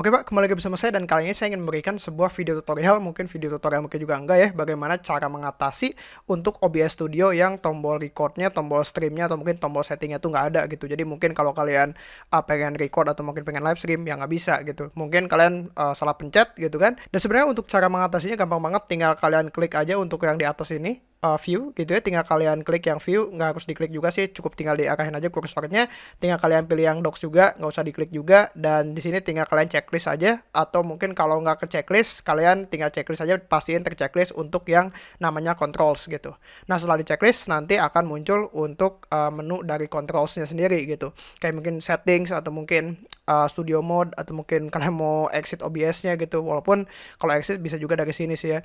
Oke Pak, kembali lagi bersama saya dan kali ini saya ingin memberikan sebuah video tutorial, mungkin video tutorial mungkin juga enggak ya, bagaimana cara mengatasi untuk OBS Studio yang tombol recordnya, tombol streamnya, atau mungkin tombol settingnya tuh nggak ada gitu. Jadi mungkin kalau kalian uh, pengen record atau mungkin pengen live stream, ya nggak bisa gitu. Mungkin kalian uh, salah pencet gitu kan. Dan sebenarnya untuk cara mengatasinya gampang banget, tinggal kalian klik aja untuk yang di atas ini, uh, view gitu ya. Tinggal kalian klik yang view nggak harus diklik juga sih. Cukup tinggal diarahin aja kursornya tinggal kalian pilih yang docs juga nggak usah diklik juga. Dan di sini tinggal kalian checklist aja. Atau mungkin kalau nggak ke checklist kalian tinggal checklist aja pastiin terchecklist untuk yang namanya controls gitu. Nah setelah di checklist nanti akan muncul untuk uh, menu dari controlsnya sendiri gitu. Kayak mungkin settings atau mungkin uh, studio mode atau mungkin kalian mau exit OBS-nya gitu. Walaupun kalau exit bisa juga dari sini sih ya.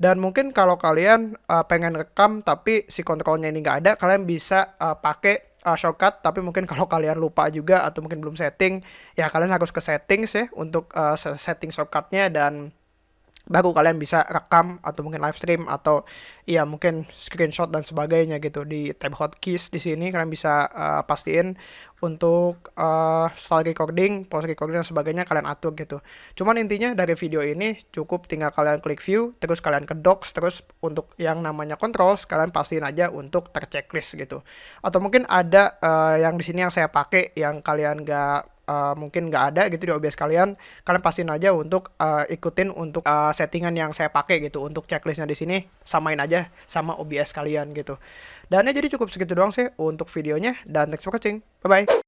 Dan mungkin kalau kalian uh, pengen rekam tapi si kontrolnya ini nggak ada kalian bisa uh, pakai uh, shortcut. Tapi mungkin kalau kalian lupa juga atau mungkin belum setting ya kalian harus ke settings ya untuk uh, setting shortcutnya dan baru kalian bisa rekam atau mungkin live stream atau ya mungkin screenshot dan sebagainya gitu di tab hotkeys di sini kalian bisa uh, pastiin untuk uh, style recording, pause recording dan sebagainya kalian atur gitu. Cuman intinya dari video ini cukup tinggal kalian klik view, terus kalian ke docs, terus untuk yang namanya controls kalian pastiin aja untuk terchecklist gitu. Atau mungkin ada uh, yang di sini yang saya pakai yang kalian gak uh, mungkin nggak ada gitu di OBS kalian, kalian pastiin aja untuk uh, ikutin untuk uh, settingan yang saya pakai gitu untuk checklistnya di sini samain aja sama OBS kalian gitu. Dan ya jadi cukup segitu doang sih untuk videonya dan thanks for watching. Bye bye.